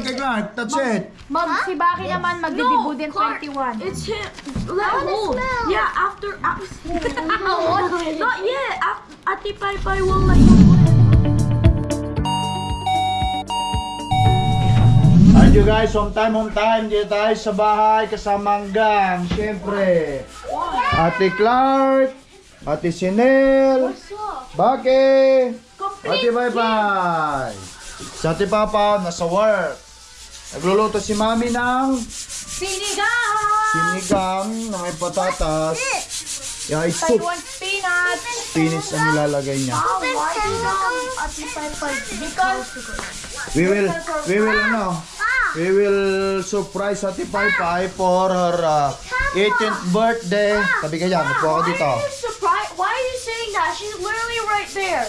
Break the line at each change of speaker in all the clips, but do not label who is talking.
Kay Clark, that's it.
Mom, si Baki naman magdidibu din 21.
It's him. Let hold. Yeah, after. after Not yet. After, Ate Pai Pai will let you.
Alright you guys, home time, home time. Dito tayo sa bahay kasama ang gang. Siyempre, Ate Clark, Ate Sinel, Baki, Ate Bye Bye. Sa Ate Papa, nasa work. Nagluluto si Mami ng
Sinigang!
sinigang na may patatas. Yeah, it's soup.
Taiwan spinach!
Spinach ang nilalagay niya.
Why?
Because
We will, we will, ano, we will surprise Ate Pai Pai for her uh, 18th birthday. Tabi ka dyan, upo ako dito.
Why are you surprised? Why are you saying that? She's literally right there.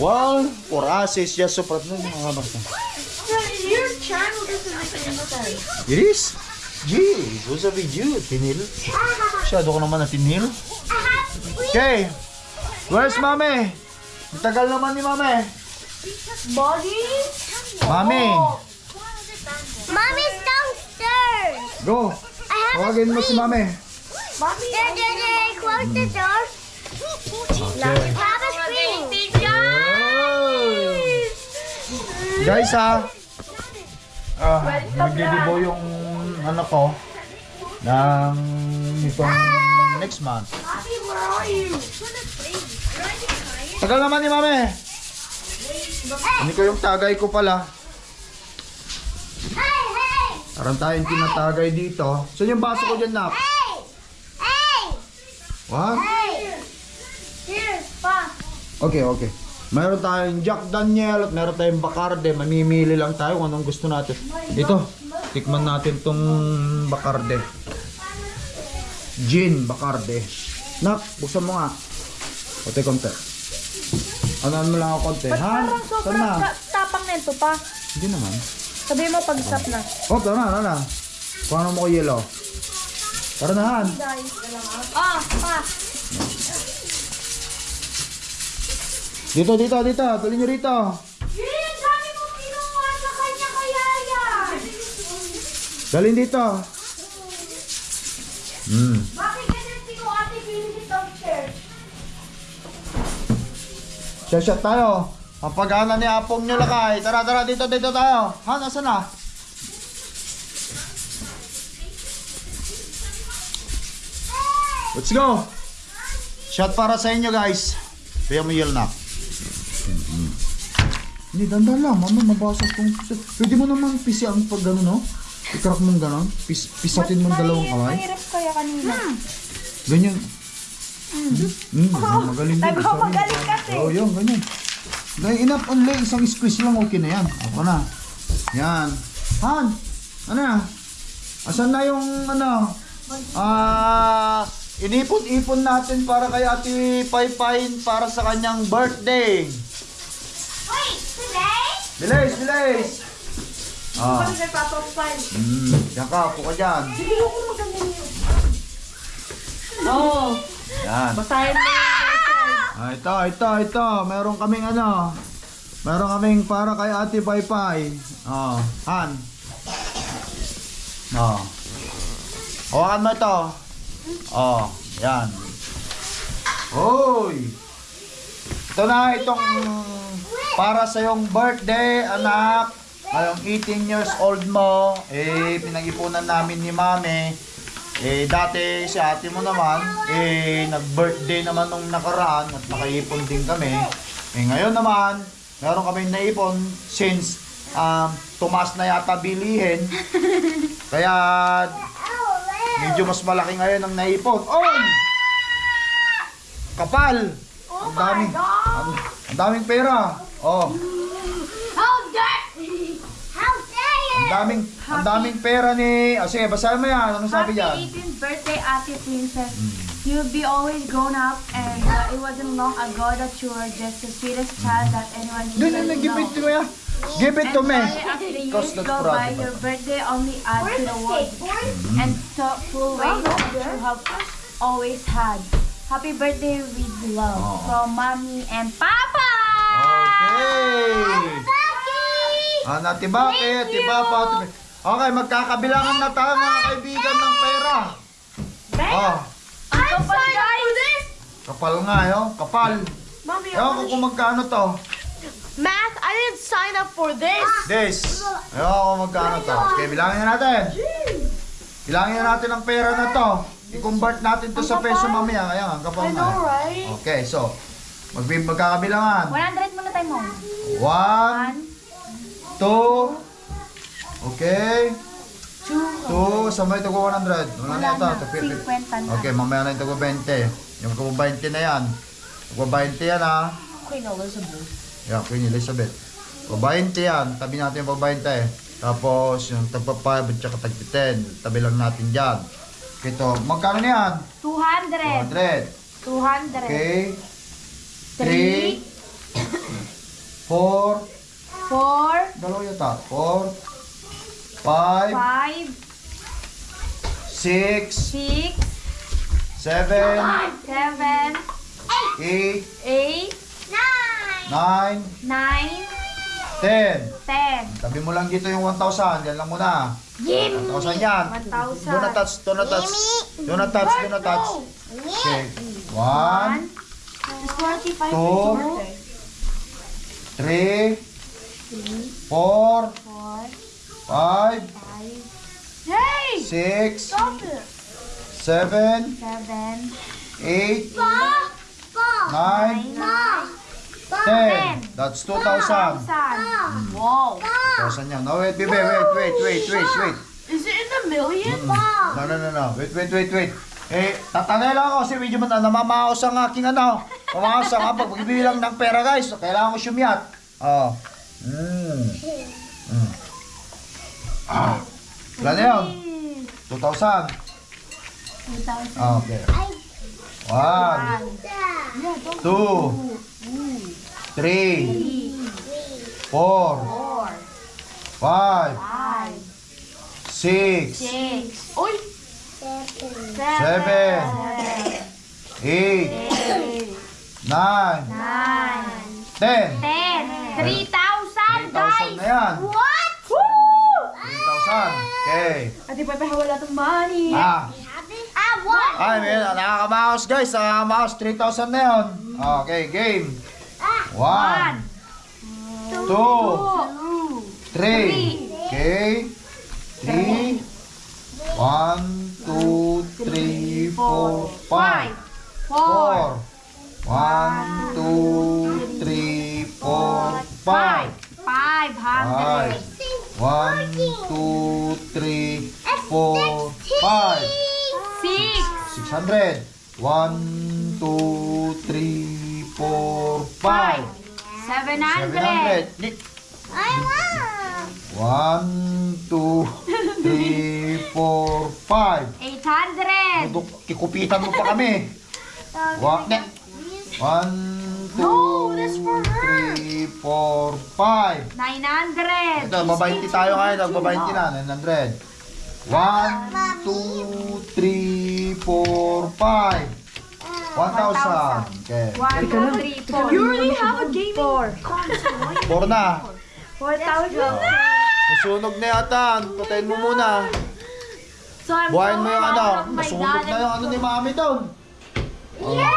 Well, for us, it's just surprise. Ano mga bata?
Channel doesn't make any sense.
It is? Gee, who's a video? Tinil? Masyado ko naman na tinil. Okay, where's Mami? Ang tagal naman ni Mami.
Body?
Mami,
Mommy's downstairs.
go.
I have
Tawagin mo si Mami.
Mommy?
Dad, Dad, Dad, close the door.
Okay.
Papa screaming.
Guys ha, ah, nagdidibo yung ano ko ng itong next month. Tagal naman ni Mami. Hindi ko yung tagay ko pala. Parang tayong tinatagay dito. Saan yung baso ko dyan,
hey,
What?
hey.
Here, Pa.
Okay, okay. Meron tayong Jack Daniel at meron tayong Bacardi. Mamimili lang tayo kung anong gusto natin. Ito, tikman natin tong Bacardi. Gin Bacardi. Nak, buksan mo nga. Konti, konti. Ano mo lang ako konti, ha?
parang sobrang
na?
ta- tapang nito pa.
Hindi naman.
Sabi mo pag stop na.
Oh, tara na, tara na. Paano mo ko yellow? Tara na, Han.
Ah, pa.
Dito, dito, dito. Tuloy nyo rito.
Yun, dami mo kinuha sa kanya kaya yan.
Dalhin dito. Hmm.
Bakit ganyan ko ate Philip downstairs?
Shot tayo. Ang ni Apong nyo lakay. Tara, tara, dito, dito tayo. Ha, nasa na? Let's go. Shot para sa inyo, guys. Kaya mo yell na. Hindi, dandan lang. Mama, mabasag kong... Pwede mo naman pisi ang pag gano'n, no? I-crack mong gano'n. Pis, pisatin mong dalawang kamay.
Mahirap kaya kanina.
Ganyan. Mm, magaling din.
Sabi ko,
Sorry.
magaling kasi.
Oo, yun, ganyan. Dahil enough only, isang squeeze lang, okay na yan. Ako na. Yan. Han, ano na? Asan na yung, ano, ah, inipon-ipon natin para kay Ate Paypay para sa kanyang birthday. Bilis, bilis! Ah,
Kami nagpapapal.
mm, yan ka, upo ka dyan.
Hindi ko maganda yun.
Oo.
Yan.
Basahin mo yung
Ah, ito, ito, ito. Meron kaming ano. Meron kaming para kay Ate Paypay. Oh, Han. Oh. Hawakan mo ito. Oh, yan. Hoy. Ito na itong para sa yung birthday, anak. Ngayong 18 years old mo, eh, pinag-ipunan namin ni Mami. Eh, dati si ate mo naman, eh, nag-birthday naman nung nakaraan at nakaipon din kami. Eh, ngayon naman, meron kami naipon since um, tumas na yata bilihin. Kaya, medyo mas malaki ngayon ang naipon. Oy! Kapal! Ang daming, ang, ang daming pera. Oh,
How dare How dare you?
ang daming, ang daming pera ni... Ah, sige, basahin mo yan. Ano sabi
Happy
diyan?
18th birthday, Ate Princess. You'll be always grown up and uh, it wasn't long ago that you were just the sweetest child that anyone
Hindi,
could
hindi, give it to me. ah. Give it to me.
And sorry, as the years
that's
go by,
of
your birthday only adds to the world and thoughtful ways that you have always had. Happy birthday with love
Oh.
from mommy and papa.
Okay. Ah, natibake, tibapa. Okay, magkakabilangan na tayo mga kaibigan ng pera. Oh,
I'm up for this!
kapal nga yun. Kapal.
Mommy,
Ewan ko kung magkano to.
Math, I didn't sign up for this!
This. Ewan ko magkano to. Okay, bilangin na natin. Bilangin na natin ang pera na to. I-convert natin to sa peso mamaya. Kaya nga, ang kapal
I know, right?
Okay, so, mag magkakabilangan.
100 mo.
One, two, okay. Two, sa may tugo 100. Wala na ito. Ito, pi- pi-
50 na.
Okay, mamaya na yung tugo 20. Yung tugo 20 na yan. Tugo 20 yan ha.
Queen Elizabeth.
Yan, Queen Elizabeth. Tugo 20 yan. Tabi natin yung tugo 20. Tapos, yung tagpa 5 at saka tagpa 10. Tabi lang natin dyan. Ito, magkano na yan?
200.
200.
200.
Okay. 3, 4,
4,
dalawa yata. 4, 5,
5,
6,
6,
7,
7,
8,
8,
9,
9,
10.
10.
Tabi mo lang dito yung 1,000. Yan lang muna. 1,000 yan.
1,000.
Do not touch, do not touch. Do not touch, do not touch. Okay. 1,
It's 25
Two.
Birthday.
3, 4,
4,
5,
5,
Yay!
6,
Stop it!
7,
7,
8, 9,
9,
10. That's 2,000.
1,000.
Wow.
2,000 yan. No, wait, baby, wait, wait, wait, wait, wait.
Is it in the millions?
No, no, no, no. Wait, wait, wait, wait. Eh, tatangay lang ako kasi medyo mata namamaos ang aking ano. Namamaos ang pag pagbibilang ng pera, guys. Kailangan ko sumiyat. Oh. Mm. Mm. Ah. Ilan na yun? 2,000.
2,000.
Ah, Okay. One, two, three,
3,
four,
4,
five,
5,
six,
6,
Oy!
7,
seven, eight,
8,
nine,
9,
ten.
10, 3,000
3,000
guys!
na yan.
What?
3,000. Okay.
Ate Pepe, wala tong money.
Ah.
I won.
Ay, may nakakamaos guys. Nakakamaos. 3,000 na yun. Okay, game. One,
1,
two,
2,
three. Okay. Three. One, two, three, four, five.
4,
Four. One, two, three, four, five.
500,
Five. One, two, three, four, five.
6,
Six hundred. One, two, three, four,
5,
five.
700,
700. Li-
I won.
One, two, three, four, five.
800,
Duduk, kikupitan mo pa kami. Wa- ne. One, two,
No, that's for her.
three, four, five.
900,
Ito, babainti tayo ngayon. Nagbabainti na. 900. One, two, three, four, five. 1,000. Okay.
1, 2, 3, 4,
You already have a gaming
4,
Four na.
4,000.
Nasunog na yata. Patayin mo muna.
So I'm
Buhayin mo
so
yung ano.
proud of my
Nasunog
dad
na
and
yung ano ni mami doon.
Yeah.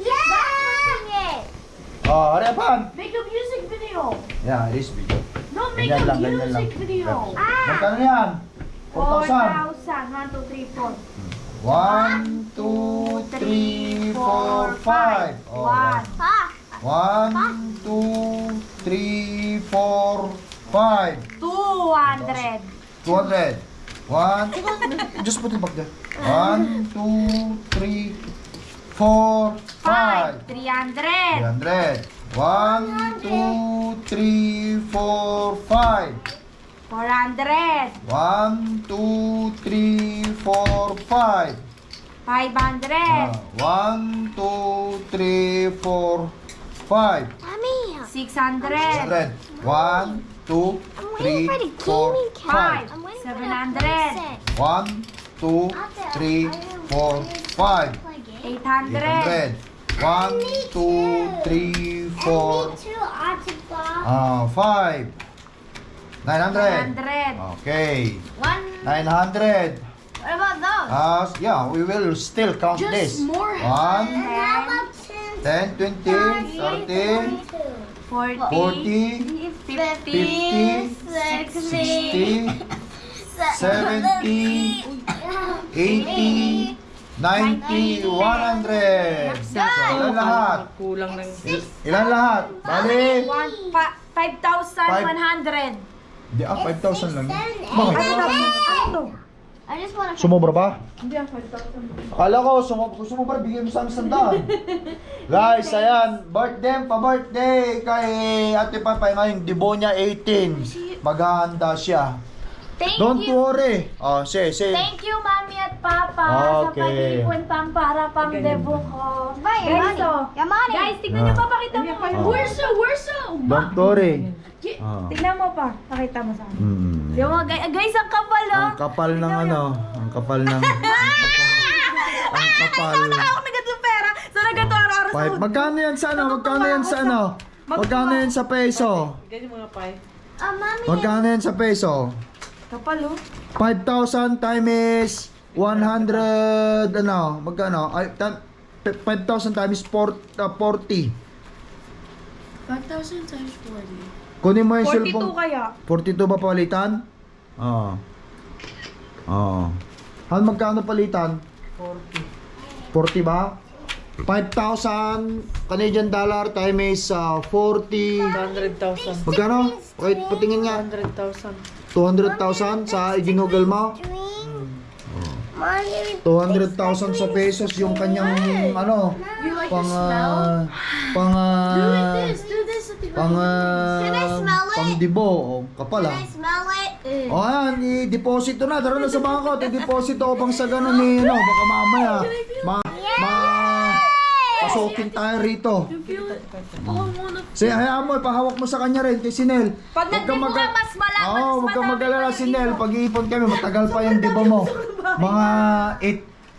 Yeah.
Oh, ano yan?
Make a music video.
Yeah, it is video.
No, make
Ganyan
a
lang, ganyan lang.
music video.
Magkano yan? 4,000.
4,000. 1, 2, 3, 4.
1, 2, 3, 4, 5. Oh,
1,
Pop.
1, 2, 3, 4, 5.
200.
200. 1, just put it back there. 1, 2, 3, 4, 5.
5, 300.
300. 1, 2, 3, 4, 5.
400.
1, 2, 3, 4, 5.
500.
Ah, 1, 2, 3, 4, 5.
Mommy.
600.
100. 1, 2, 3, 4, 5.
5. 700.
1, 2, 3, 4, 5.
800.
800. 1, 2, 3, 4,
Two autograph.
ah, 5. 900.
100.
Okay.
One.
900.
What about those?
Uh, yeah, we will still count
Just
this.
more.
1,
And how about ten?
10, 20, 30,
40,
40,
50,
60, 70, 80, 90, 100. So, ilan lahat?
Kulang ng...
Il- ilan lahat? Bali?
One, pa, 5,100.
Di, ah, 5,000 lang. Bakit?
Ano.
Sumobra ba?
Hindi ang 5,000.
Akala ko, sumobra, kung sumobra, bigyan mo sa amin sandaan. Guys, ayan, birthday, pa-birthday kay Ate Papay ngayon, Debonia 18. Maghahanda siya.
Thank
Don't
you.
worry. Oh, say, say.
Thank you, Mami at Papa,
Okay.
sa pag-ipon pang para pang debo ko.
Your
Guys,
money.
oh.
Money.
Guys, tignan niyo
Ah.
pa, pakita mo.
Ah.
The, where's the...
Don't worry. Ah.
Tignan mo pa, pakita mo sa akin.
Hmm.
Yung mga guys, guys, ang kapal, oh.
Ang kapal ng ano, ang kapal ng... ang kapal.
Ako na ganito pera. So, na ganito araw-araw sa
Five. Magkano yan sa ano? Magkano yan sa ano? Magkano yan sa peso?
Ganyan mga pie.
Uh, mommy.
Magkano yan sa peso?
Kapal, oh.
5,000 times 100 ano, magkano? Ay, tan- 5,000 times 4, uh, 40.
5,000 times 40.
Kunin mo yung
42
cellphone.
kaya.
42 ba palitan? Oo. Oo. Han magkano palitan? 40. 40 ba? 5,000 Canadian dollar times uh, 40
100,000.
Magkano? Wait, patingin nga.
100,000.
200,000 sa iginugol mo?
Mommy.
200,000 sa pesos yung kanyang ano pang ah, pang ah,
do this at the
pang ah,
Can I smell it?
pang dibo oh, kapal ah.
I smell it?
O ayan, i-deposito na. Tara na sa bangko. I-deposito ko pang sa ganun ni, ano, baka mamaya. Ma, ma, pasukin tayo rito. Sige, hayaan mo, ipahawak mo sa kanya rin, kay Sinel.
Pag
Huwag kang
nagdibo ka,
maga-
mas malaki,
Oo,
mas
huwag kang
madami
mag-alala,
pa yung
Sinel. Pag-iipon kami, matagal pa yung dibo mo. Mga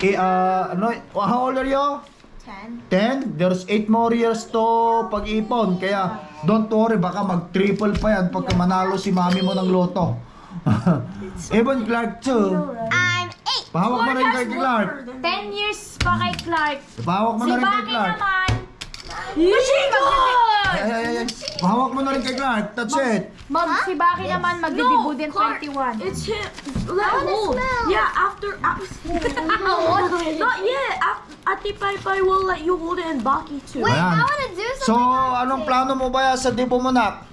8, eh, ah, ano, how old are you? 10. There's 8 more years to pag-ipon. Kaya, don't worry, baka mag-triple pa yan pagka manalo si mami mo ng loto. Even Clark too. Pahawak mo rin kay Clark.
10 years pa kay Clark.
Pahawak mo
Si
na rin kay Clark.
naman. Machine!
Ay, ay, ay, ay. Pahawak mo na rin kay Clark. That's it.
Mag, si Baki naman magdidibo din
Clark,
21.
It's him. Let hold.
smell.
Yeah, after... after Not yet. After, Ati Pai Pai will let you hold it and Baki too.
Wait. I want to do
So,
something.
anong plano mo ba sa dibo mo nak?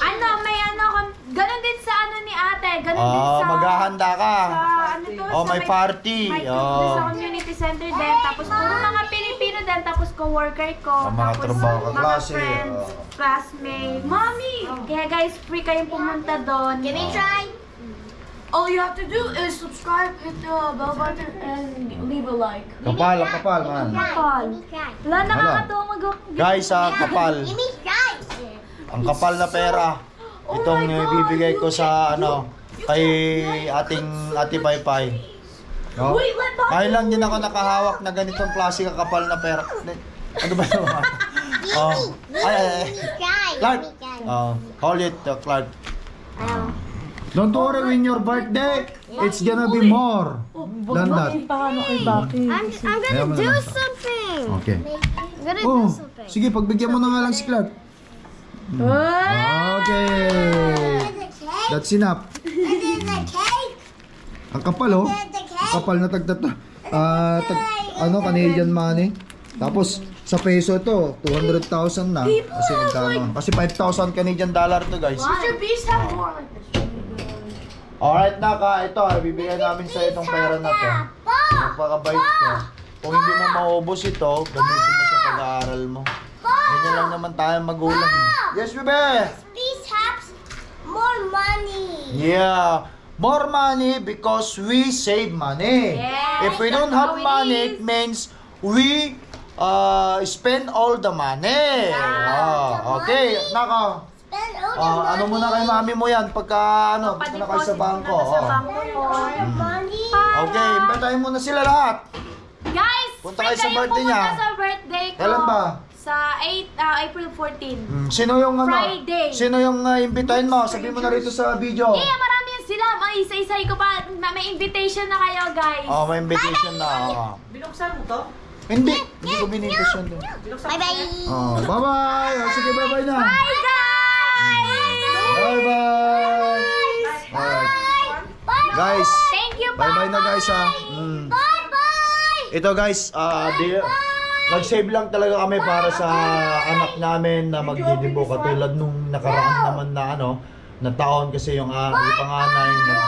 Ano, may ano, ganun din sa ano ni ate, ganun din
Ah,
sa...
maghahanda ka.
Sa, ano to,
Oh,
sa
may party.
May
Oh.
sa community center din, tapos puro mga Pilipino din, tapos co-worker ko,
Ah, mga
tapos
trabaho
mga
kaklase,
friends,
oh.
classmates. Mommy! Kaya guys, free kayong pumunta doon.
Can we try?
All you have to do is subscribe, hit the bell button, and leave a like.
Kapal, kapal man.
Kapal. Wala, nakakatawa mag
Guys, ah, kapal.
Me try.
Ang kapal na pera. Itong eh, bibigay ko sa ano kay ating Ate Paypay. No?
Wait.
Ngayon lang din ako nakahawak na ganitong klase kakapal na pera. Ano ba yun? oh. Ay, ay, ay.
Try.
Clark. Oh, hold it, uh, Clark.
Oh.
Don't worry, when your birthday, it's gonna be more than that.
Paano kay Baki?
I'm, I'm
Ayaw mo
gonna do something.
Okay.
I'm gonna
Oh,
do something.
sige, pagbigyan mo na nga lang si Clark. Okay. That's enough.
Cake.
Ang kapal, oh. Ang kapal na tagtat ah tag, ano, Canadian money. Tapos, sa peso ito, 200,000 na. Kasi nagkano. Kasi 5,000 Canadian dollar to, guys.
Mr. Beast have more like this.
Alright, Naka. Ito, bibigyan namin sa itong pera na to. Magpakabait ka. Kung hindi mo maubos ito, gamitin mo sa pag-aaral mo. Ganyan lang naman tayo magulang. Yes, bebe!
Money.
Yeah. More money because we save money.
Yes,
if we
that's
don't have
it
money,
is.
it means we uh, spend all the money. Ah, okay, naka.
Spend all the
ah,
money.
ano muna kay mami mo yan pagka ano, punta na kayo sa bangko.
sa
oh.
bangko.
All the money.
Okay, imbitahin mo na sila lahat.
Guys,
Punta kayo sa birthday
pumunta
niya.
sa birthday ko.
Kailan ba?
Sa 8, ah, April 14.
Mm, sino yung ano?
Friday.
Sino yung uh, imbitahin mo? Sabihin mo na rito sa video.
Eh, marami yan sila. May isa-isay ko pa. Ma- May invitation na kayo, guys.
Oh, may invitation na.
Binuksan mo to?
Hindi, hindi ko binibigyan din.
Bye bye.
Oh, bye-bye. Oh, sige, bye-bye na.
Bye, guys!
Bye-bye. Alright. Guys,
Thank you,
bye-bye na guys ha. Mm.
Bye bye.
Ito guys, ah, di, nag-save lang talaga kami para sa anak namin na magdidibo katulad nung nakaraan naman na ano, na taon kasi yung uh, panganay nag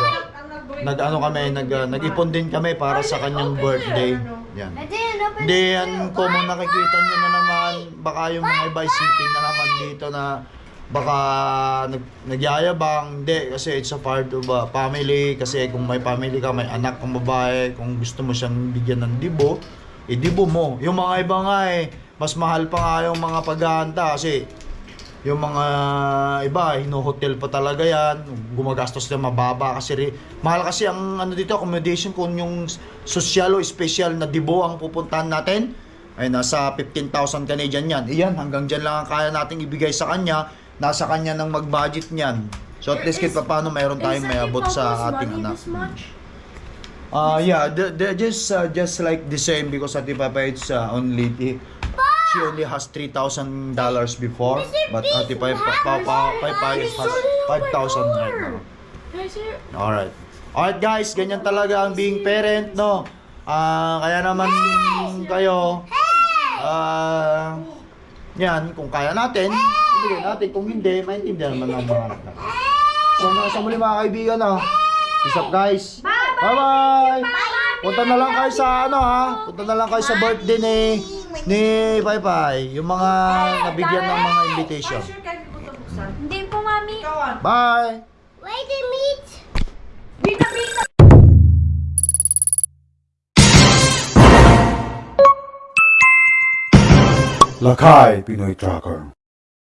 nag ano kami, nag ah, nag-ipon din kami para sa kanyang birthday. Yan.
I didn't open
Hindi yan kung nakikita nyo na naman, baka yung mga iba isipin na naman dito na baka nag, nagyayabang. Hindi, kasi it's a part of a family. Kasi kung may family ka, may anak kang babae, kung gusto mo siyang bigyan ng dibo, eh dibo mo. Yung mga iba nga eh, mas mahal pa nga yung mga paghahanda kasi yung mga iba, hino-hotel pa talaga yan. Gumagastos na mababa kasi ri- mahal kasi ang ano dito, accommodation kung yung social o special na dibo ang pupuntahan natin ay nasa 15,000 Canadian yan. Iyan, hanggang dyan lang ang kaya nating ibigay sa kanya. Nasa kanya ng mag-budget niyan. So at least kahit pa paano mayroon tayong may abot sa ating anak. Uh, yeah, the, the, just uh, just like the same because Ate Papa it's uh, only she only has three thousand dollars before, but Ate Papa Papa Papa has five thousand right now. Alright. Alright guys, ganyan talaga ang being parent, no? Ah, kaya naman kayo, ah, yan, kung kaya natin, ibigay natin. Kung hindi, maintindihan naman ng mga anak natin. So, sa muli mga kaibigan, no? Peace up guys. Bye-bye. Punta na lang kayo sa ano ha. Punta na lang kayo sa birthday ni ni Pai. Yung mga nabigyan ng mga invitation.
Hindi po, mami.
Ah.
Bye.
Wait a meat.
Bita, bita!
Lakay Pinoy Tracker